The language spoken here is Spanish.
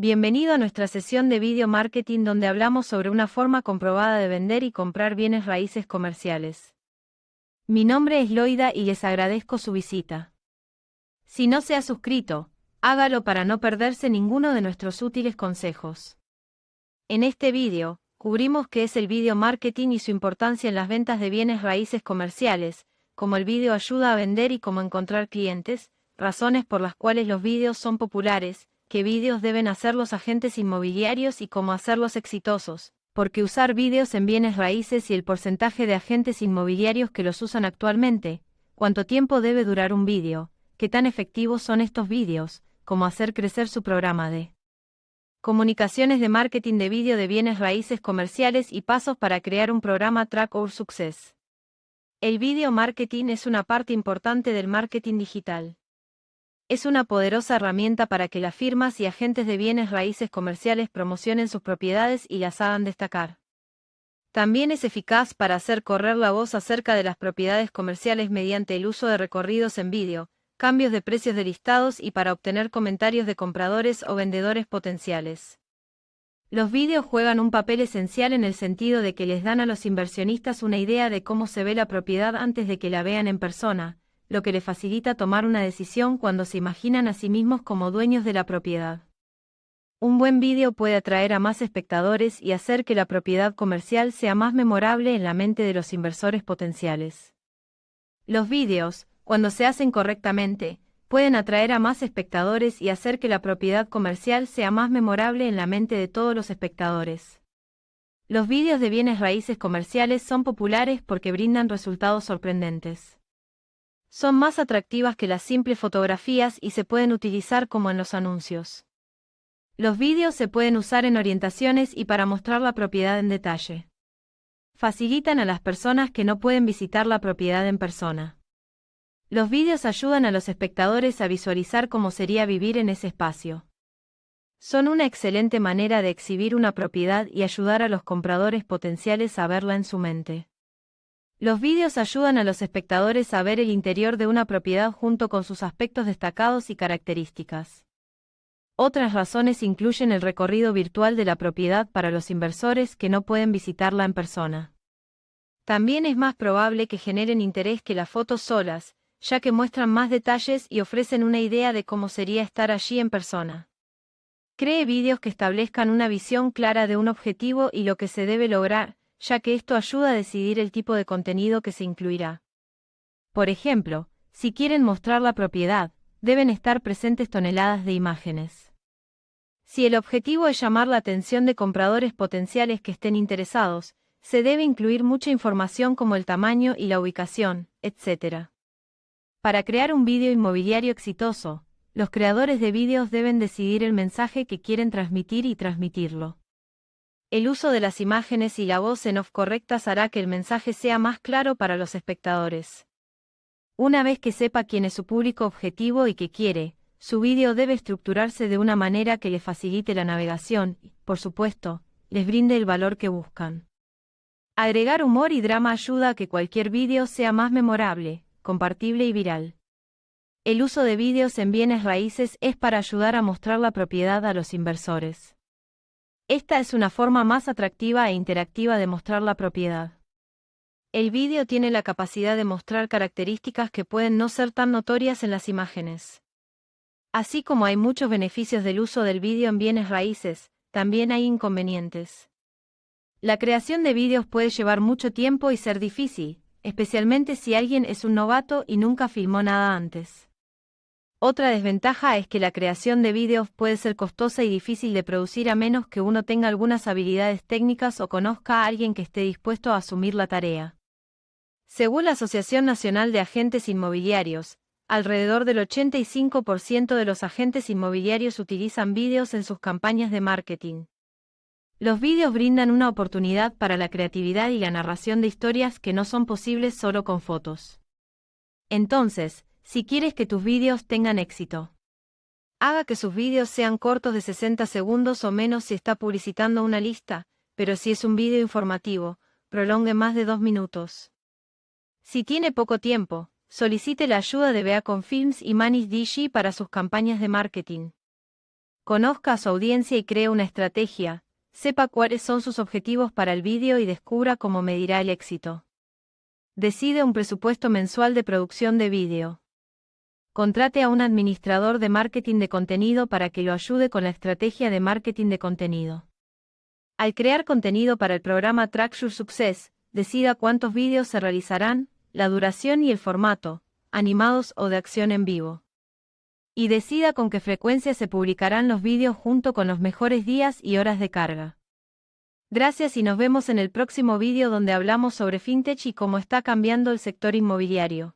Bienvenido a nuestra sesión de video marketing donde hablamos sobre una forma comprobada de vender y comprar bienes raíces comerciales. Mi nombre es Loida y les agradezco su visita. Si no se ha suscrito, hágalo para no perderse ninguno de nuestros útiles consejos. En este vídeo, cubrimos qué es el video marketing y su importancia en las ventas de bienes raíces comerciales, como el vídeo ayuda a vender y cómo encontrar clientes, razones por las cuales los vídeos son populares, qué vídeos deben hacer los agentes inmobiliarios y cómo hacerlos exitosos, porque usar vídeos en bienes raíces y el porcentaje de agentes inmobiliarios que los usan actualmente, cuánto tiempo debe durar un vídeo, qué tan efectivos son estos vídeos, cómo hacer crecer su programa de comunicaciones de marketing de vídeo de bienes raíces comerciales y pasos para crear un programa Track Our Success. El video marketing es una parte importante del marketing digital. Es una poderosa herramienta para que las firmas y agentes de bienes raíces comerciales promocionen sus propiedades y las hagan destacar. También es eficaz para hacer correr la voz acerca de las propiedades comerciales mediante el uso de recorridos en vídeo, cambios de precios de listados y para obtener comentarios de compradores o vendedores potenciales. Los vídeos juegan un papel esencial en el sentido de que les dan a los inversionistas una idea de cómo se ve la propiedad antes de que la vean en persona, lo que les facilita tomar una decisión cuando se imaginan a sí mismos como dueños de la propiedad. Un buen vídeo puede atraer a más espectadores y hacer que la propiedad comercial sea más memorable en la mente de los inversores potenciales. Los vídeos, cuando se hacen correctamente, pueden atraer a más espectadores y hacer que la propiedad comercial sea más memorable en la mente de todos los espectadores. Los vídeos de bienes raíces comerciales son populares porque brindan resultados sorprendentes. Son más atractivas que las simples fotografías y se pueden utilizar como en los anuncios. Los vídeos se pueden usar en orientaciones y para mostrar la propiedad en detalle. Facilitan a las personas que no pueden visitar la propiedad en persona. Los vídeos ayudan a los espectadores a visualizar cómo sería vivir en ese espacio. Son una excelente manera de exhibir una propiedad y ayudar a los compradores potenciales a verla en su mente. Los vídeos ayudan a los espectadores a ver el interior de una propiedad junto con sus aspectos destacados y características. Otras razones incluyen el recorrido virtual de la propiedad para los inversores que no pueden visitarla en persona. También es más probable que generen interés que las fotos solas, ya que muestran más detalles y ofrecen una idea de cómo sería estar allí en persona. Cree vídeos que establezcan una visión clara de un objetivo y lo que se debe lograr, ya que esto ayuda a decidir el tipo de contenido que se incluirá. Por ejemplo, si quieren mostrar la propiedad, deben estar presentes toneladas de imágenes. Si el objetivo es llamar la atención de compradores potenciales que estén interesados, se debe incluir mucha información como el tamaño y la ubicación, etc. Para crear un vídeo inmobiliario exitoso, los creadores de vídeos deben decidir el mensaje que quieren transmitir y transmitirlo. El uso de las imágenes y la voz en off correctas hará que el mensaje sea más claro para los espectadores. Una vez que sepa quién es su público objetivo y qué quiere, su vídeo debe estructurarse de una manera que le facilite la navegación y, por supuesto, les brinde el valor que buscan. Agregar humor y drama ayuda a que cualquier vídeo sea más memorable, compartible y viral. El uso de vídeos en bienes raíces es para ayudar a mostrar la propiedad a los inversores. Esta es una forma más atractiva e interactiva de mostrar la propiedad. El vídeo tiene la capacidad de mostrar características que pueden no ser tan notorias en las imágenes. Así como hay muchos beneficios del uso del vídeo en bienes raíces, también hay inconvenientes. La creación de vídeos puede llevar mucho tiempo y ser difícil, especialmente si alguien es un novato y nunca filmó nada antes. Otra desventaja es que la creación de vídeos puede ser costosa y difícil de producir a menos que uno tenga algunas habilidades técnicas o conozca a alguien que esté dispuesto a asumir la tarea. Según la Asociación Nacional de Agentes Inmobiliarios, alrededor del 85% de los agentes inmobiliarios utilizan vídeos en sus campañas de marketing. Los vídeos brindan una oportunidad para la creatividad y la narración de historias que no son posibles solo con fotos. Entonces, si quieres que tus vídeos tengan éxito, haga que sus vídeos sean cortos de 60 segundos o menos si está publicitando una lista, pero si es un vídeo informativo, prolongue más de dos minutos. Si tiene poco tiempo, solicite la ayuda de Beacon Films y Manis DG para sus campañas de marketing. Conozca a su audiencia y cree una estrategia, sepa cuáles son sus objetivos para el vídeo y descubra cómo medirá el éxito. Decide un presupuesto mensual de producción de vídeo. Contrate a un administrador de marketing de contenido para que lo ayude con la estrategia de marketing de contenido. Al crear contenido para el programa Track Your Success, decida cuántos vídeos se realizarán, la duración y el formato, animados o de acción en vivo y decida con qué frecuencia se publicarán los vídeos junto con los mejores días y horas de carga. Gracias y nos vemos en el próximo vídeo donde hablamos sobre fintech y cómo está cambiando el sector inmobiliario.